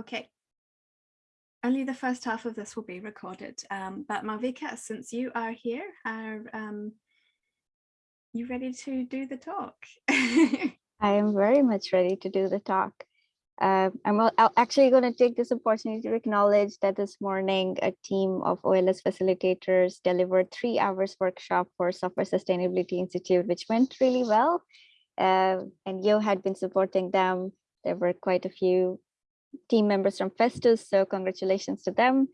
Okay. Only the first half of this will be recorded, um, but Malvika, since you are here, are um, you ready to do the talk? I am very much ready to do the talk. Uh, I'm actually going to take this opportunity to acknowledge that this morning a team of OLS facilitators delivered three hours workshop for Software Sustainability Institute, which went really well. Uh, and Yo had been supporting them. There were quite a few team members from Festus, so congratulations to them.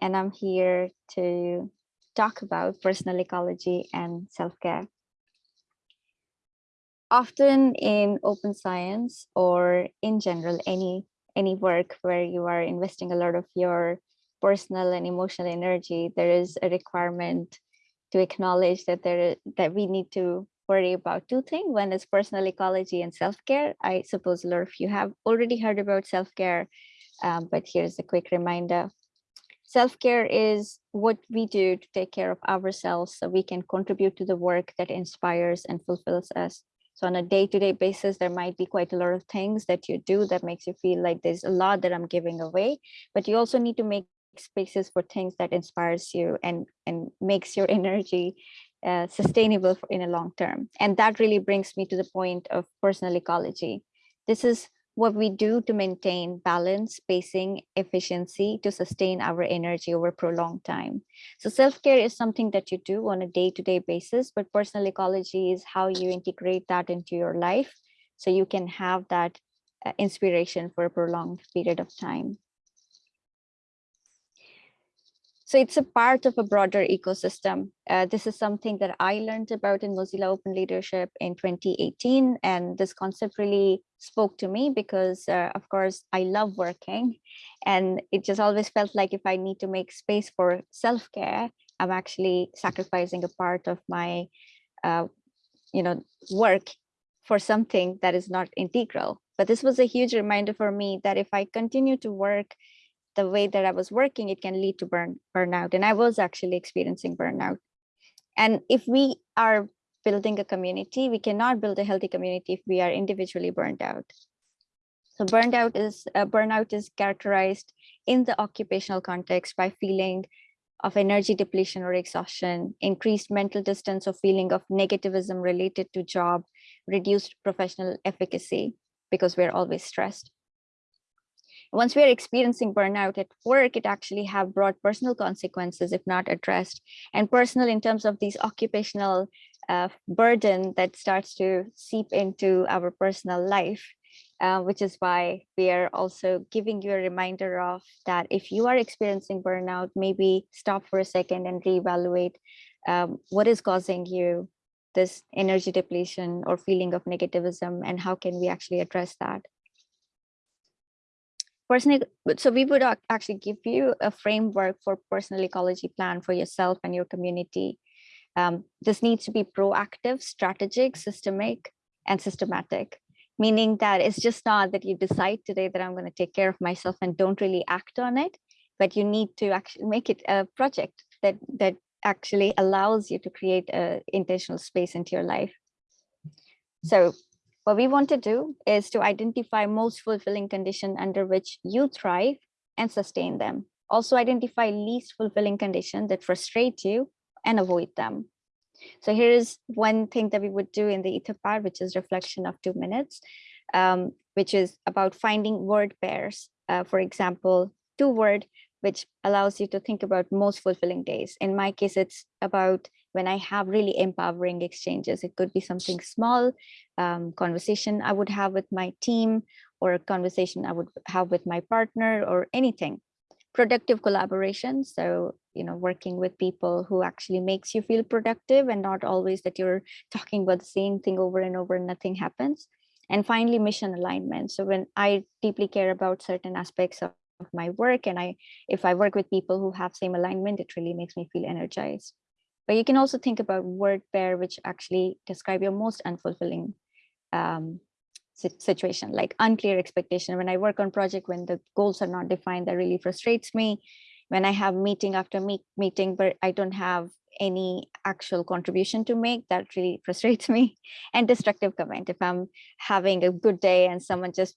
And I'm here to talk about personal ecology and self-care. Often in open science or in general, any, any work where you are investing a lot of your personal and emotional energy, there is a requirement to acknowledge that there that we need to worry about two things. One is personal ecology and self-care. I suppose of you have already heard about self-care, um, but here's a quick reminder. Self-care is what we do to take care of ourselves so we can contribute to the work that inspires and fulfills us. So on a day-to-day -day basis, there might be quite a lot of things that you do that makes you feel like there's a lot that I'm giving away, but you also need to make spaces for things that inspires you and, and makes your energy uh, sustainable in a long term. And that really brings me to the point of personal ecology. This is what we do to maintain balance, spacing, efficiency to sustain our energy over prolonged time. So self-care is something that you do on a day-to-day -day basis, but personal ecology is how you integrate that into your life so you can have that uh, inspiration for a prolonged period of time. So it's a part of a broader ecosystem. Uh, this is something that I learned about in Mozilla Open Leadership in 2018. And this concept really spoke to me because, uh, of course, I love working. And it just always felt like if I need to make space for self-care, I'm actually sacrificing a part of my, uh, you know, work for something that is not integral. But this was a huge reminder for me that if I continue to work the way that I was working, it can lead to burn burnout. And I was actually experiencing burnout. And if we are building a community, we cannot build a healthy community if we are individually burned out. So burned out is uh, burnout is characterized in the occupational context by feeling of energy depletion or exhaustion, increased mental distance or feeling of negativism related to job, reduced professional efficacy because we're always stressed once we are experiencing burnout at work, it actually have brought personal consequences if not addressed. And personal in terms of these occupational uh, burden that starts to seep into our personal life, uh, which is why we are also giving you a reminder of that if you are experiencing burnout, maybe stop for a second and reevaluate um, what is causing you this energy depletion or feeling of negativism and how can we actually address that personal so we would actually give you a framework for personal ecology plan for yourself and your community. Um, this needs to be proactive strategic systemic and systematic. Meaning that it's just not that you decide today that i'm going to take care of myself and don't really act on it but you need to actually make it a project that that actually allows you to create a intentional space into your life. So what we want to do is to identify most fulfilling condition under which you thrive and sustain them. Also identify least fulfilling condition that frustrate you and avoid them. So here is one thing that we would do in the etherpad, which is reflection of two minutes, um, which is about finding word pairs. Uh, for example, two word, which allows you to think about most fulfilling days. In my case, it's about when I have really empowering exchanges. It could be something small, um, conversation I would have with my team or a conversation I would have with my partner or anything. Productive collaboration. So, you know, working with people who actually makes you feel productive and not always that you're talking about the same thing over and over and nothing happens. And finally, mission alignment. So when I deeply care about certain aspects of of my work and i if i work with people who have same alignment it really makes me feel energized but you can also think about word pair, which actually describe your most unfulfilling um, situation, like unclear expectation. When I work on project, when the goals are not defined, that really frustrates me. When I have meeting after meet, meeting, but I don't have any actual contribution to make, that really frustrates me. And destructive comment, if I'm having a good day and someone just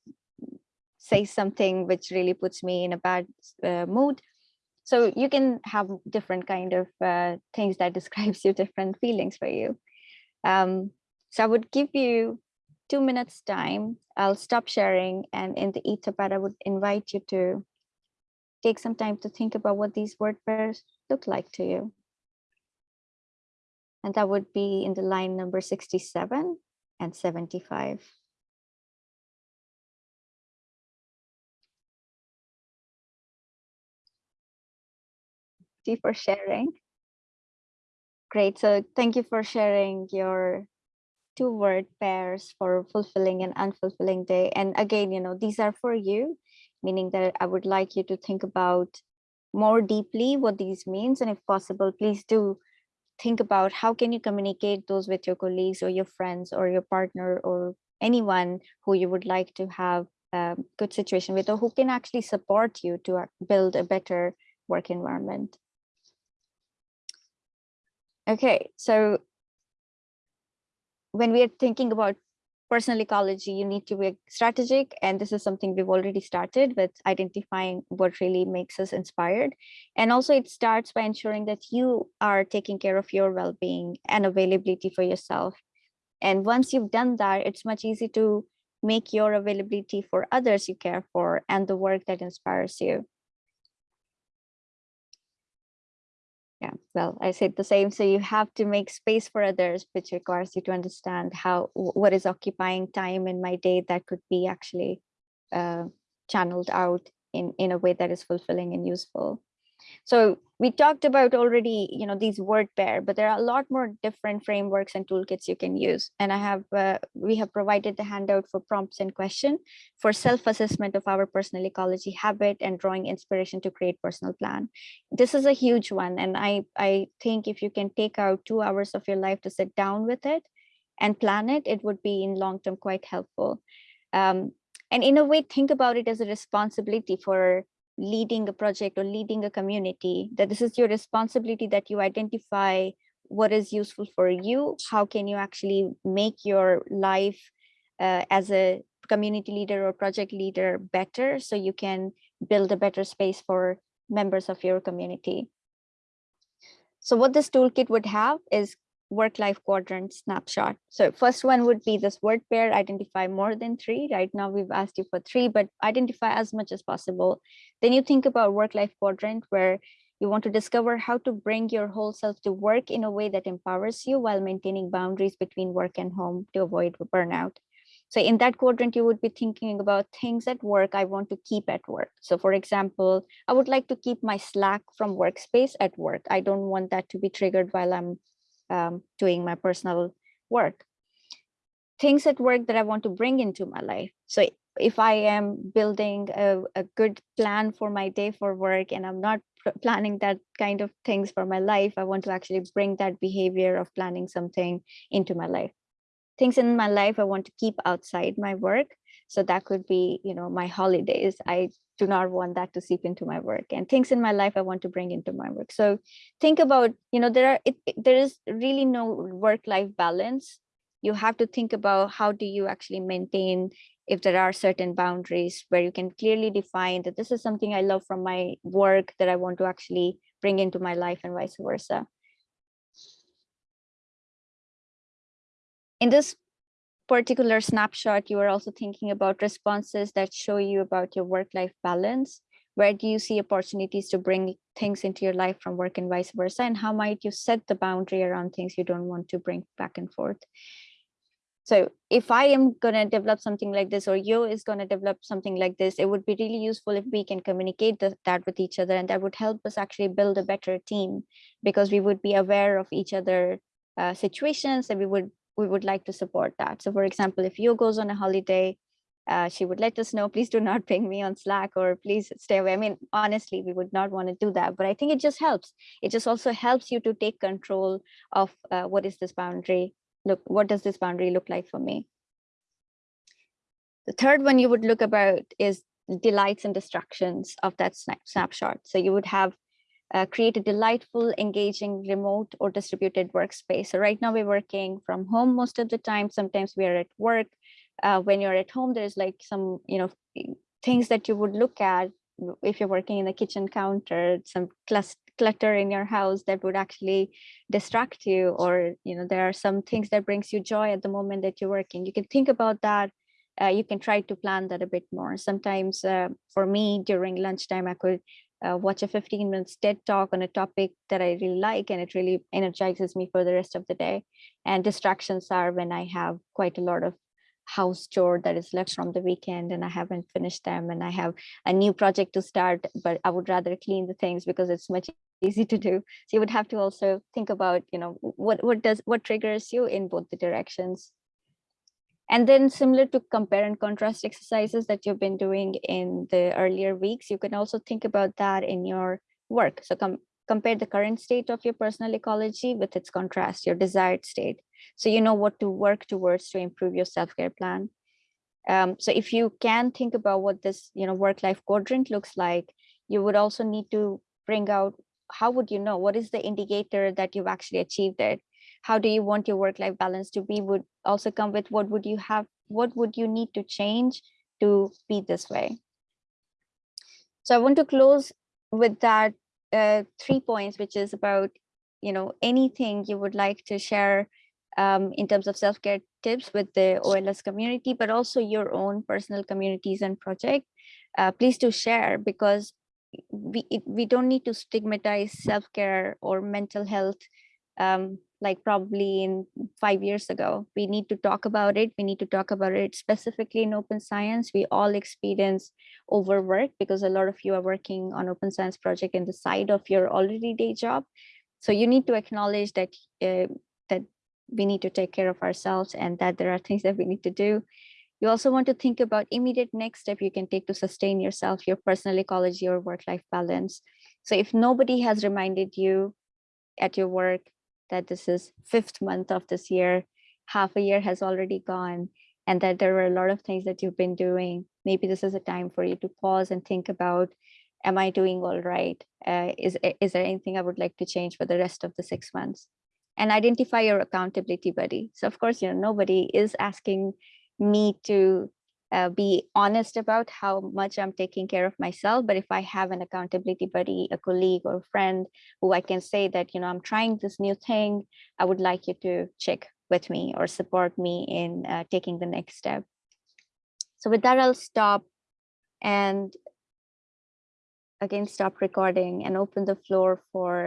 say something which really puts me in a bad uh, mood. So you can have different kind of uh, things that describes your different feelings for you. Um, so I would give you two minutes time. I'll stop sharing and in the etherpad, I would invite you to take some time to think about what these word pairs look like to you. And that would be in the line number 67 and 75. You for sharing. Great. So thank you for sharing your two word pairs for fulfilling and unfulfilling day. And again, you know, these are for you, meaning that I would like you to think about more deeply what these means. And if possible, please do think about how can you communicate those with your colleagues or your friends or your partner or anyone who you would like to have a good situation with or who can actually support you to uh, build a better work environment. Okay, so when we are thinking about personal ecology, you need to be strategic. And this is something we've already started with identifying what really makes us inspired. And also it starts by ensuring that you are taking care of your well-being and availability for yourself. And once you've done that, it's much easier to make your availability for others you care for and the work that inspires you. Yeah well i said the same so you have to make space for others which requires you to understand how what is occupying time in my day that could be actually uh, channeled out in in a way that is fulfilling and useful. So we talked about already, you know, these word pair, but there are a lot more different frameworks and toolkits you can use. And I have, uh, we have provided the handout for prompts and question for self-assessment of our personal ecology habit and drawing inspiration to create personal plan. This is a huge one. And I, I think if you can take out two hours of your life to sit down with it and plan it, it would be in long-term quite helpful. Um, and in a way, think about it as a responsibility for leading a project or leading a community, that this is your responsibility that you identify what is useful for you, how can you actually make your life uh, as a community leader or project leader better so you can build a better space for members of your community. So what this toolkit would have is work-life quadrant snapshot. So first one would be this word pair, identify more than three. Right now we've asked you for three, but identify as much as possible. Then you think about work-life quadrant where you want to discover how to bring your whole self to work in a way that empowers you while maintaining boundaries between work and home to avoid burnout. So in that quadrant, you would be thinking about things at work I want to keep at work. So for example, I would like to keep my Slack from workspace at work. I don't want that to be triggered while I'm um, doing my personal work. Things at work that I want to bring into my life. So if I am building a, a good plan for my day for work and I'm not planning that kind of things for my life, I want to actually bring that behavior of planning something into my life. Things in my life I want to keep outside my work. So that could be, you know, my holidays. I do not want that to seep into my work and things in my life I want to bring into my work. So think about, you know, there are it, it, there is really no work-life balance. You have to think about how do you actually maintain if there are certain boundaries where you can clearly define that this is something I love from my work that I want to actually bring into my life and vice versa. In this particular snapshot, you are also thinking about responses that show you about your work-life balance. Where do you see opportunities to bring things into your life from work and vice versa? And how might you set the boundary around things you don't want to bring back and forth? So if I am going to develop something like this or you is going to develop something like this, it would be really useful if we can communicate that with each other and that would help us actually build a better team because we would be aware of each other uh, situations and we would we would like to support that. So for example, if you goes on a holiday, uh, she would let us know, please do not ping me on Slack or please stay away. I mean, honestly, we would not want to do that, but I think it just helps. It just also helps you to take control of uh, what is this boundary? Look, what does this boundary look like for me? The third one you would look about is delights and distractions of that snap snapshot. So you would have uh, create a delightful, engaging remote or distributed workspace. So right now we're working from home most of the time. Sometimes we are at work. Uh, when you're at home, there's like some, you know, things that you would look at if you're working in the kitchen counter, some clutter in your house that would actually distract you, or you know there are some things that brings you joy at the moment that you're working. You can think about that. Uh, you can try to plan that a bit more. Sometimes uh, for me during lunchtime, I could uh, watch a 15 minutes TED talk on a topic that I really like, and it really energizes me for the rest of the day. And distractions are when I have quite a lot of house chore that is left from the weekend and I haven't finished them and I have a new project to start, but I would rather clean the things because it's much easy to do. So you would have to also think about, you know, what what does what triggers you in both the directions. And then similar to compare and contrast exercises that you've been doing in the earlier weeks, you can also think about that in your work. So com compare the current state of your personal ecology with its contrast, your desired state. So you know what to work towards to improve your self-care plan. Um, so if you can think about what this you know, work-life quadrant looks like, you would also need to bring out, how would you know, what is the indicator that you've actually achieved it? how do you want your work-life balance to be would also come with what would you have what would you need to change to be this way so i want to close with that uh, three points which is about you know anything you would like to share um, in terms of self-care tips with the OLS community, but also your own personal communities and project. Uh, please do share because we, we don't need to stigmatize self-care or mental health um, like probably in five years ago. We need to talk about it. We need to talk about it specifically in open science. We all experience overwork because a lot of you are working on open science project in the side of your already day job. So you need to acknowledge that uh, that we need to take care of ourselves and that there are things that we need to do. You also want to think about immediate next step you can take to sustain yourself, your personal ecology or work-life balance. So if nobody has reminded you at your work that this is fifth month of this year, half a year has already gone, and that there were a lot of things that you've been doing. Maybe this is a time for you to pause and think about, am I doing all right? Uh, is, is there anything I would like to change for the rest of the six months? And identify your accountability buddy. So of course, you know, nobody is asking me to uh, be honest about how much I'm taking care of myself. But if I have an accountability buddy, a colleague or a friend who I can say that, you know, I'm trying this new thing, I would like you to check with me or support me in uh, taking the next step. So with that, I'll stop and again, stop recording and open the floor for